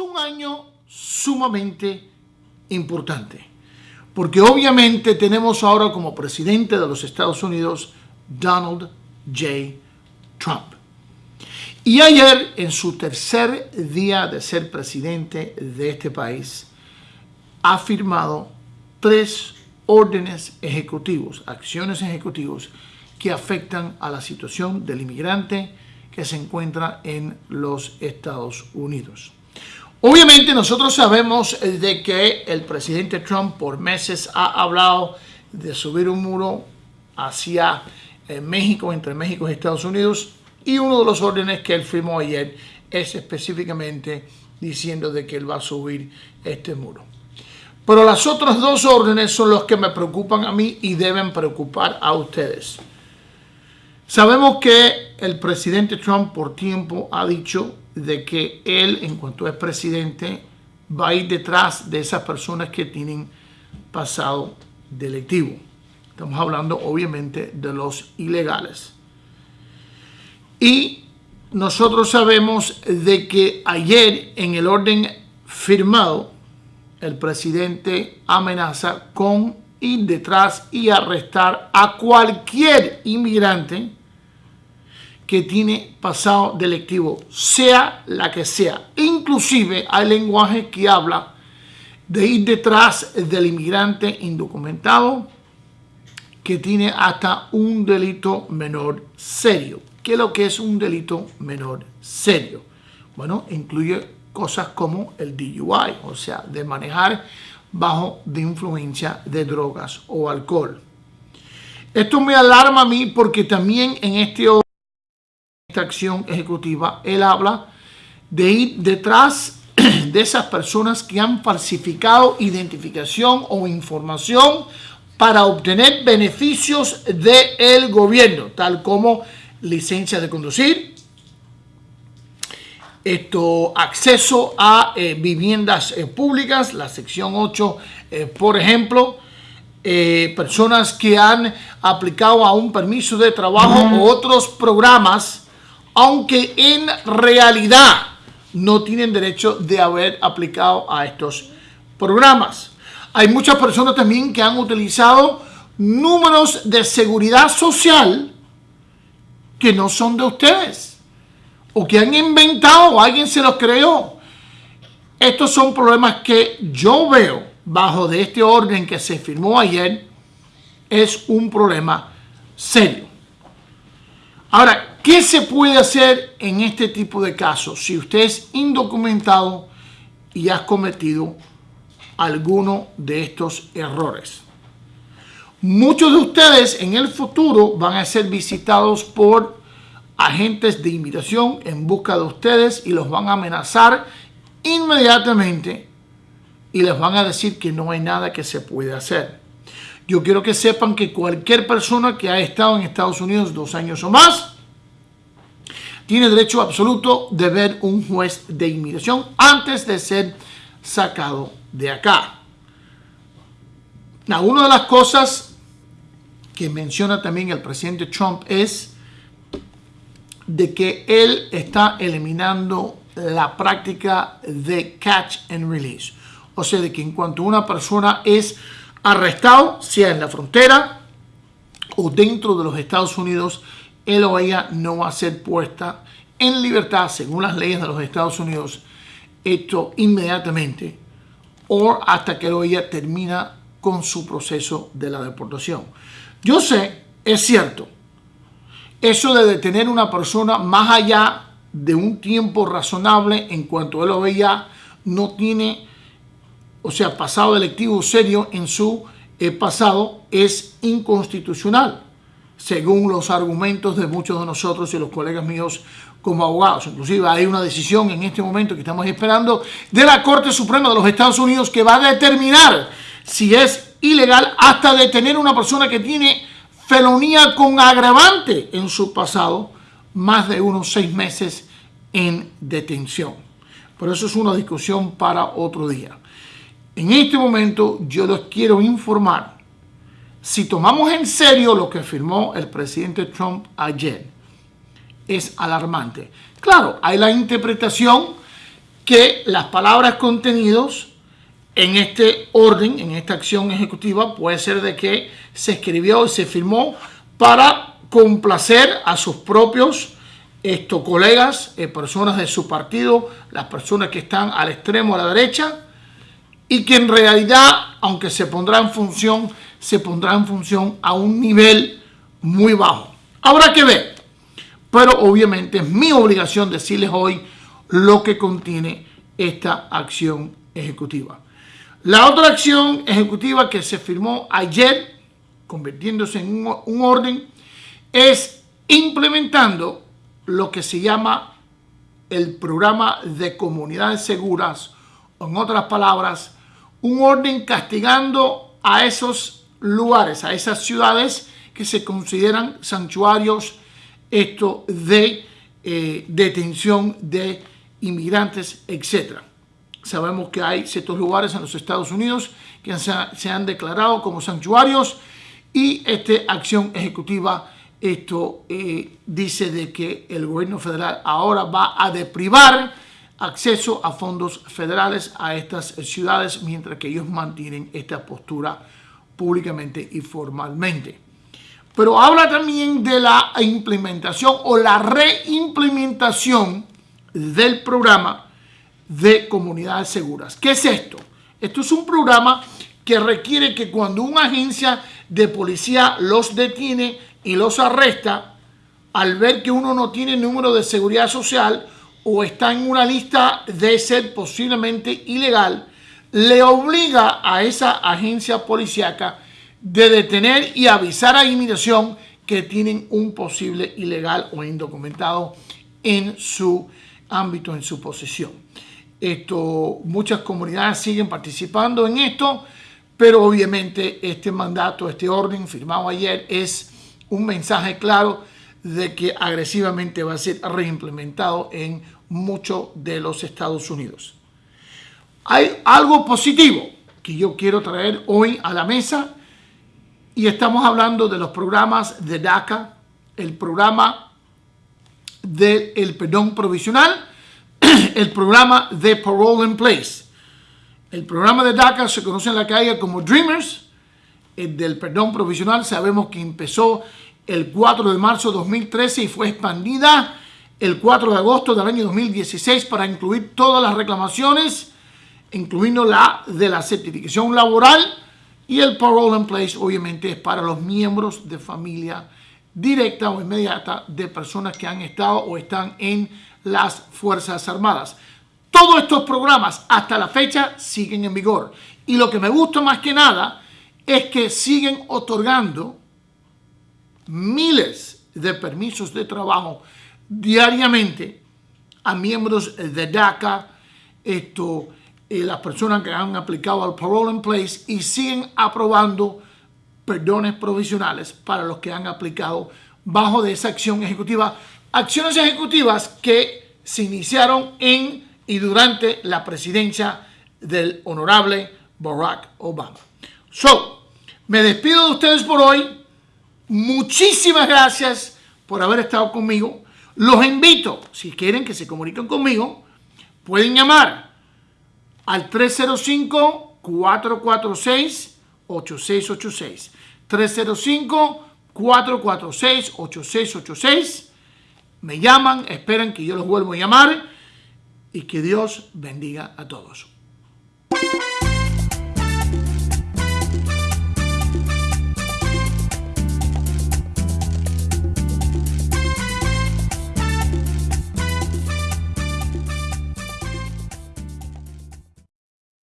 un año sumamente importante, porque obviamente tenemos ahora como presidente de los Estados Unidos Donald J. Trump. Y ayer, en su tercer día de ser presidente de este país, ha firmado tres órdenes ejecutivos, acciones ejecutivos que afectan a la situación del inmigrante que se encuentra en los Estados Unidos. Obviamente nosotros sabemos de que el presidente Trump por meses ha hablado de subir un muro hacia eh, México, entre México y Estados Unidos, y uno de los órdenes que él firmó ayer es específicamente diciendo de que él va a subir este muro. Pero las otras dos órdenes son los que me preocupan a mí y deben preocupar a ustedes. Sabemos que el presidente Trump por tiempo ha dicho de que él, en cuanto es presidente, va a ir detrás de esas personas que tienen pasado delictivo. Estamos hablando obviamente de los ilegales. Y nosotros sabemos de que ayer en el orden firmado, el presidente amenaza con ir detrás y arrestar a cualquier inmigrante que tiene pasado delictivo, sea la que sea. Inclusive hay lenguaje que habla de ir detrás del inmigrante indocumentado que tiene hasta un delito menor serio. ¿Qué es lo que es un delito menor serio? Bueno, incluye cosas como el DUI, o sea, de manejar bajo de influencia de drogas o alcohol. Esto me alarma a mí porque también en este esta acción ejecutiva, él habla de ir detrás de esas personas que han falsificado identificación o información para obtener beneficios del gobierno, tal como licencia de conducir, esto, acceso a eh, viviendas eh, públicas, la sección 8, eh, por ejemplo, personas que han aplicado a un permiso de trabajo u otros programas, aunque en realidad no tienen derecho de haber aplicado a estos programas. Hay muchas personas también que han utilizado números de seguridad social que no son de ustedes o que han inventado o alguien se los creó. Estos son problemas que yo veo bajo de este orden que se firmó ayer. Es un problema serio. Ahora, ¿qué se puede hacer en este tipo de casos si usted es indocumentado y has cometido alguno de estos errores. Muchos de ustedes en el futuro van a ser visitados por agentes de inmigración en busca de ustedes y los van a amenazar inmediatamente y les van a decir que no hay nada que se puede hacer. Yo quiero que sepan que cualquier persona que ha estado en Estados Unidos dos años o más tiene derecho absoluto de ver un juez de inmigración antes de ser sacado de acá. una de las cosas que menciona también el presidente Trump es de que él está eliminando la práctica de catch and release. O sea, de que en cuanto una persona es arrestado, sea en la frontera o dentro de los Estados Unidos, él o ella no va a ser puesta en libertad según las leyes de los Estados Unidos esto inmediatamente o hasta que ella termina con su proceso de la deportación. Yo sé, es cierto, eso de detener una persona más allá de un tiempo razonable en cuanto él o no tiene, o sea, pasado electivo serio en su eh, pasado es inconstitucional, según los argumentos de muchos de nosotros y los colegas míos como abogados. Inclusive hay una decisión en este momento que estamos esperando de la Corte Suprema de los Estados Unidos que va a determinar si es ilegal hasta detener a una persona que tiene felonía con agravante en su pasado, más de unos seis meses en detención. Pero eso es una discusión para otro día. En este momento yo les quiero informar, si tomamos en serio lo que firmó el presidente Trump ayer, es alarmante. Claro, hay la interpretación que las palabras contenidos en este orden, en esta acción ejecutiva, puede ser de que se escribió y se firmó para complacer a sus propios estos colegas, eh, personas de su partido, las personas que están al extremo a la derecha, y que en realidad, aunque se pondrá en función, se pondrá en función a un nivel muy bajo. Habrá que ver, pero obviamente es mi obligación decirles hoy lo que contiene esta acción ejecutiva. La otra acción ejecutiva que se firmó ayer, convirtiéndose en un, un orden, es implementando lo que se llama el programa de comunidades seguras, en otras palabras, un orden castigando a esos lugares, a esas ciudades que se consideran santuarios esto de eh, detención de inmigrantes, etc. Sabemos que hay ciertos lugares en los Estados Unidos que se, se han declarado como santuarios y esta acción ejecutiva esto eh, dice de que el gobierno federal ahora va a deprivar acceso a fondos federales a estas ciudades mientras que ellos mantienen esta postura públicamente y formalmente. Pero habla también de la implementación o la reimplementación del programa de comunidades seguras. ¿Qué es esto? Esto es un programa que requiere que cuando una agencia de policía los detiene y los arresta, al ver que uno no tiene número de seguridad social o está en una lista de ser posiblemente ilegal, le obliga a esa agencia policíaca de detener y avisar a inmigración que tienen un posible ilegal o indocumentado en su ámbito, en su posesión. Esto, muchas comunidades siguen participando en esto, pero obviamente este mandato, este orden firmado ayer es un mensaje claro de que agresivamente va a ser reimplementado en muchos de los Estados Unidos. Hay algo positivo que yo quiero traer hoy a la mesa y estamos hablando de los programas de DACA, el programa del perdón provisional, el programa de Parole in Place. El programa de DACA se conoce en la calle como Dreamers, el del perdón provisional sabemos que empezó el 4 de marzo de 2013 y fue expandida el 4 de agosto del año 2016 para incluir todas las reclamaciones, incluyendo la de la certificación laboral y el parole in place obviamente es para los miembros de familia directa o inmediata de personas que han estado o están en las Fuerzas Armadas. Todos estos programas hasta la fecha siguen en vigor. Y lo que me gusta más que nada es que siguen otorgando miles de permisos de trabajo diariamente a miembros de DACA, esto, eh, las personas que han aplicado al parole in place y siguen aprobando perdones provisionales para los que han aplicado bajo de esa acción ejecutiva. Acciones ejecutivas que se iniciaron en y durante la presidencia del honorable Barack Obama. So, me despido de ustedes por hoy. Muchísimas gracias por haber estado conmigo. Los invito, si quieren que se comuniquen conmigo, pueden llamar al 305-446-8686. 305-446-8686. Me llaman, esperan que yo los vuelva a llamar y que Dios bendiga a todos.